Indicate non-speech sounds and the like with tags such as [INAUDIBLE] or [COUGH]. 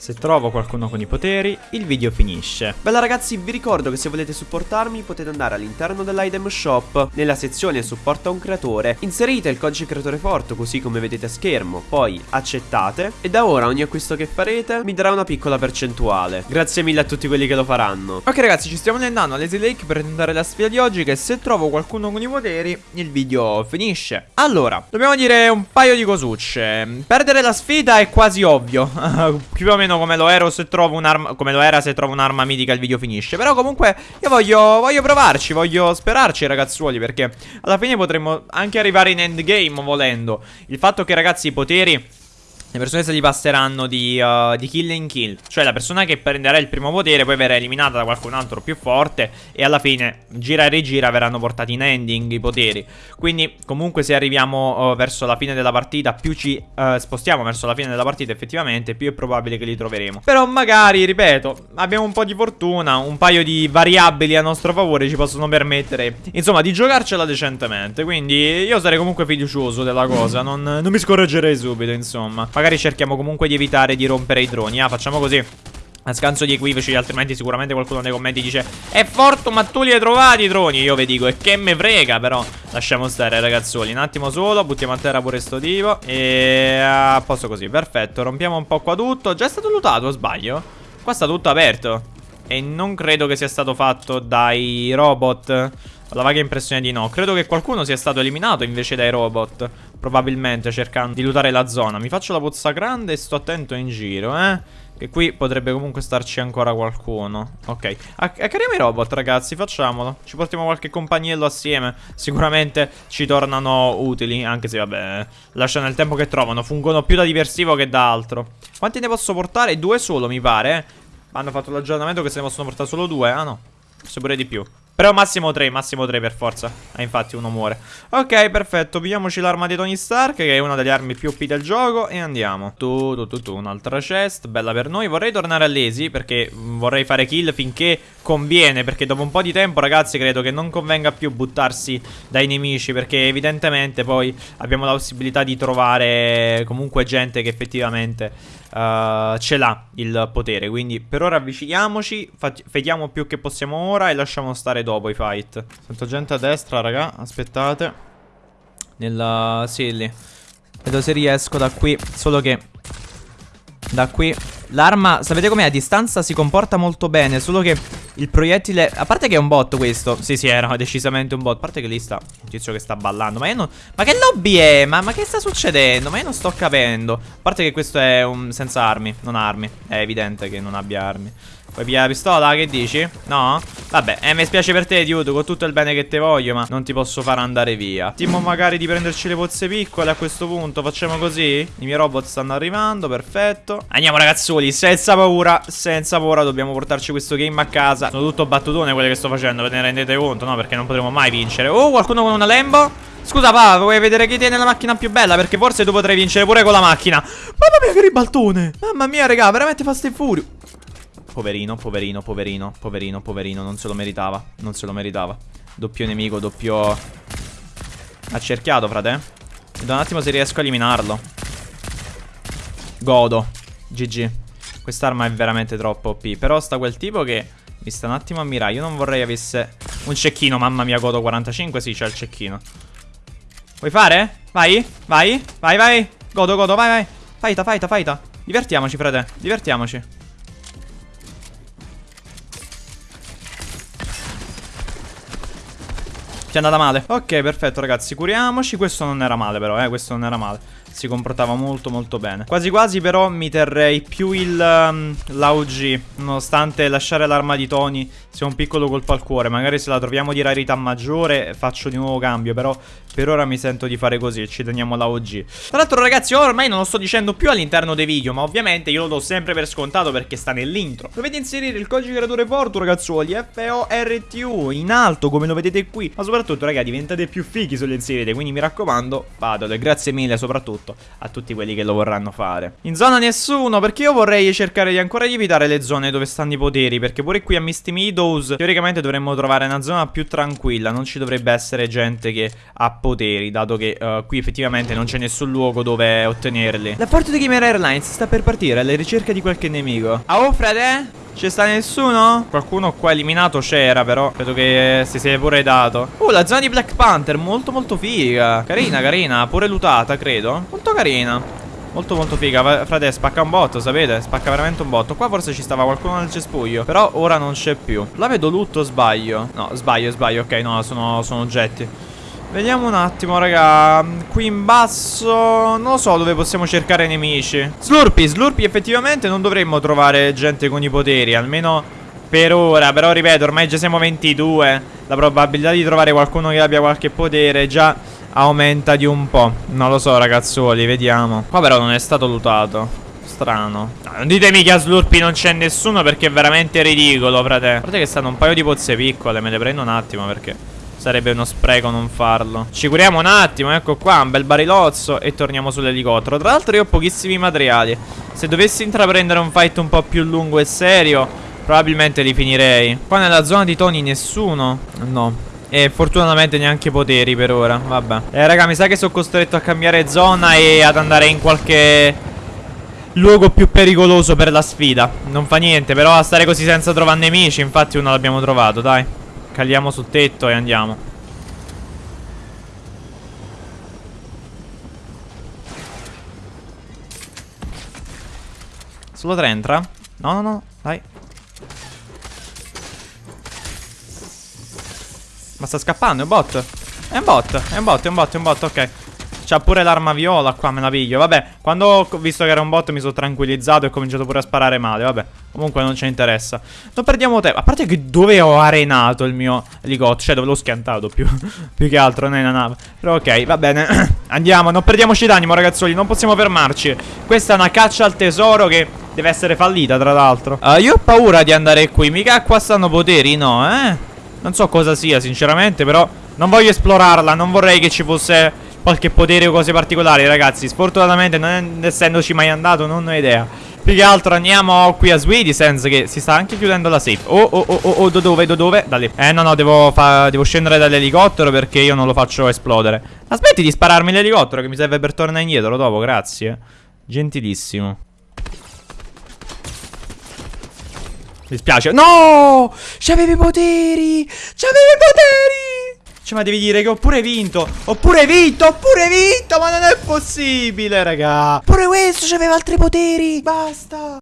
Se trovo qualcuno con i poteri, il video finisce. Bella ragazzi, vi ricordo che se volete supportarmi potete andare all'interno dell'item shop, nella sezione supporta un creatore, inserite il codice creatore forte così come vedete a schermo, poi accettate e da ora ogni acquisto che farete mi darà una piccola percentuale. Grazie mille a tutti quelli che lo faranno. Ok ragazzi, ci stiamo andando a Lazy Lake per tentare la sfida di oggi che se trovo qualcuno con i poteri, il video finisce. Allora, dobbiamo dire un paio di cosucce. Perdere la sfida è quasi ovvio, [LAUGHS] più o meno meno come lo ero se trovo un'arma Come lo era se trovo un'arma mitica il video finisce. Però comunque io voglio, voglio provarci Voglio sperarci ragazzuoli Perché alla fine potremmo anche arrivare in endgame volendo. Il fatto che ragazzi i poteri le persone se li passeranno di, uh, di, kill in kill. Cioè la persona che prenderà il primo potere Poi verrà eliminata da qualcun altro più forte E alla fine gira e rigira verranno portati in ending i poteri. Quindi comunque se arriviamo uh, verso la fine della partita Più ci uh, spostiamo verso la fine della partita effettivamente Più è probabile che li troveremo. Però magari, ripeto, abbiamo un po' di fortuna Un paio di variabili a nostro favore ci possono permettere Insomma di giocarcela decentemente. Quindi io sarei comunque fiducioso della cosa Non, non mi scorreggerei subito insomma Magari cerchiamo comunque di evitare di rompere i droni. Ah, facciamo così. A scanso di equivoci, altrimenti sicuramente qualcuno nei commenti dice È forte, ma tu li hai trovati i droni? Io vi dico, e che me frega Però. Lasciamo stare ragazzoli Un attimo solo, buttiamo a terra pure sto tipo E a posto così, perfetto. Rompiamo un po' qua tutto. Già è stato lootato, sbaglio? Qua sta tutto aperto. E non credo che sia stato fatto dai robot. Ho la vaga impressione di no. Credo che qualcuno sia stato eliminato invece dai robot Probabilmente cercando di lootare la zona. Mi faccio la pozza grande e sto attento in giro, eh. Che qui potrebbe comunque starci ancora qualcuno. Ok. Accariamo i robot ragazzi, facciamolo. Ci portiamo qualche compagniello assieme. Sicuramente ci tornano utili Anche se vabbè Lasciano il tempo che trovano. Fungono più da diversivo che da altro. Quanti ne posso portare? Due solo mi pare eh? Hanno fatto l'aggiornamento che se ne possono portare solo due. Ah no. Forse pure di più però massimo 3, massimo 3 per forza. Ah infatti uno muore. Ok perfetto, pigliamoci l'arma di Tony Stark Che è una delle armi più OP del gioco E andiamo. Tu tu tu tu, un'altra chest Bella per noi. Vorrei tornare a Lazy Perché vorrei fare kill finché conviene Perché dopo un po' di tempo ragazzi credo che non convenga più buttarsi dai nemici Perché evidentemente poi abbiamo la possibilità di trovare Comunque gente che effettivamente uh, ce l'ha il potere. Quindi per ora avviciniamoci, vediamo più che possiamo ora e lasciamo stare dopo i fight. Sento gente a destra, raga, aspettate. Nella... sì, lì. Vedo se riesco da qui, solo che... Da qui L'arma, sapete com'è? A distanza si comporta molto bene Solo che il proiettile A parte che è un bot questo Sì sì era decisamente un bot A parte che lì sta un tizio che sta ballando Ma io non Ma che lobby è? Ma, ma che sta succedendo? Ma io non sto capendo A parte che questo è un senza armi Non armi È evidente che non abbia armi Vuoi pigliare la pistola? Che dici? No? Vabbè, eh, mi spiace per te, Dude, con tutto il bene che te voglio, ma non ti posso far andare via. Timo magari di prenderci le pozze piccole a questo punto, facciamo così? I miei robot stanno arrivando, perfetto. Andiamo ragazzoli, senza paura, senza paura, dobbiamo portarci questo game a casa. Sono tutto battutone quelle che sto facendo, ve ne rendete conto, no? Perché non potremo mai vincere. Oh, qualcuno con una Lambo? Scusa pa, vuoi vedere chi tiene la macchina più bella? Perché forse tu potrai vincere pure con la macchina Mamma mia che ribaltone Mamma mia raga, veramente fast e furio Poverino, poverino, poverino, poverino, poverino Non se lo meritava, non se lo meritava Doppio nemico, doppio Accerchiato, frate Vedo un attimo se riesco a eliminarlo Godo GG Quest'arma è veramente troppo OP Però sta quel tipo che mi sta un attimo a mirare Io non vorrei avesse un cecchino Mamma mia, godo 45, sì, c'è il cecchino. Vuoi fare? Vai, vai, vai, vai. Godo, godo, vai, vai. Faita, faita, faita Divertiamoci, frate, divertiamoci. Ti è andata male? Ok perfetto ragazzi curiamoci. Questo non era male però eh Questo non era male Si comportava molto molto bene. Quasi quasi però mi terrei più il um, l'AUG Nonostante lasciare l'arma di Tony Sia un piccolo colpo al cuore. Magari se la troviamo di rarità maggiore Faccio di nuovo cambio Però per ora mi sento di fare così Ci teniamo l'AUG Tra l'altro ragazzi ormai non lo sto dicendo più all'interno dei video Ma ovviamente io lo do sempre per scontato Perché sta nell'intro. Dovete inserire il codice creatore Fortu ragazzuoli F-O-R-T-U In alto come lo vedete qui. Ma soprattutto soprattutto, raga, diventate più fighi sulle inserite. Quindi mi raccomando, fatelo. E grazie mille soprattutto soprattutto a tutti quelli che lo vorranno fare. In zona nessuno, perché io vorrei cercare di ancora di evitare le zone dove stanno i poteri, perché pure qui a Misty Meadows teoricamente dovremmo trovare una zona più tranquilla, non ci dovrebbe essere gente che ha poteri, dato che uh, qui effettivamente non c'è nessun luogo dove ottenerli. La Forte di Gamer Airlines sta per partire alla ricerca di qualche nemico. Ah, oh, frate? Ci sta nessuno? Qualcuno qua eliminato c'era però. Credo che si sia pure dato. Uh la zona di Black Panther Molto molto figa. Carina carina Pure lutata credo. Molto carina. Molto molto figa. Frate spacca un botto sapete? Spacca veramente un botto. Qua forse ci stava qualcuno nel cespuglio Però ora non c'è più. La vedo lutto sbaglio? No sbaglio sbaglio. Ok no sono, sono oggetti Vediamo un attimo, raga. Qui in basso non so dove possiamo cercare nemici. Slurpy, Slurpy effettivamente non dovremmo trovare gente con i poteri, almeno per ora. Però ripeto, ormai già siamo 22. La probabilità di trovare qualcuno che abbia qualche potere già aumenta di un po'. Non lo so, ragazzuoli, vediamo. Qua però non è stato lutato. Strano. No, non ditemi che a Slurpy non c'è nessuno perché è veramente ridicolo, frate. Guardate che stanno un paio di pozze piccole, me le prendo un attimo perché... Sarebbe uno spreco non farlo. Ci curiamo un attimo, ecco qua, un bel barilozzo E torniamo sull'elicottero. Tra l'altro io ho pochissimi materiali. Se dovessi intraprendere un fight un po' più lungo e serio Probabilmente li finirei. Qua nella zona di Tony nessuno. No. E fortunatamente neanche poteri per ora. Vabbè. Eh raga mi sa che sono costretto a cambiare zona E ad andare in qualche Luogo più pericoloso per la sfida. Non fa niente Però a stare così senza trovare nemici Infatti uno l'abbiamo trovato dai Caliamo sul tetto e andiamo. Solo tre entra? No, no, no, dai. Ma sta scappando, è un bot. È un bot, è un bot, è un bot, è un bot, ok C'ha pure l'arma viola qua, me la piglio. Vabbè, quando ho visto che era un bot mi sono tranquillizzato e ho cominciato pure a sparare male. Vabbè, comunque non ci interessa. Non perdiamo tempo A parte che dove ho arenato il mio elicottero Cioè dove l'ho schiantato più, [LAUGHS] più che altro nella nave. Però ok, va bene [CLEARS THROAT] Andiamo, non perdiamoci d'animo ragazzoli Non possiamo fermarci. Questa è una caccia al tesoro che deve essere fallita tra l'altro. Uh, Io ho paura di andare qui Mica qua stanno poteri, no eh? Non so cosa sia sinceramente però Non voglio esplorarla Non vorrei che ci fosse qualche potere o cose particolari, ragazzi. Sfortunatamente, non essendoci mai andato, non ho idea. Più che altro andiamo qui a Swedy Sense che si sta anche chiudendo la safe. Oh oh oh oh, oh do dove do dove? Da lì. Eh no no devo, devo scendere dall'elicottero perché io non lo faccio esplodere. Aspetti di spararmi l'elicottero che mi serve per tornare indietro dopo grazie. Gentilissimo. Mi spiace. No! C'avevi poteri! C'avevi poteri cioè, ma devi dire che ho pure vinto. Ho pure vinto, ho pure vinto. Ma non è possibile, raga. Pure questo c'aveva altri poteri. Basta.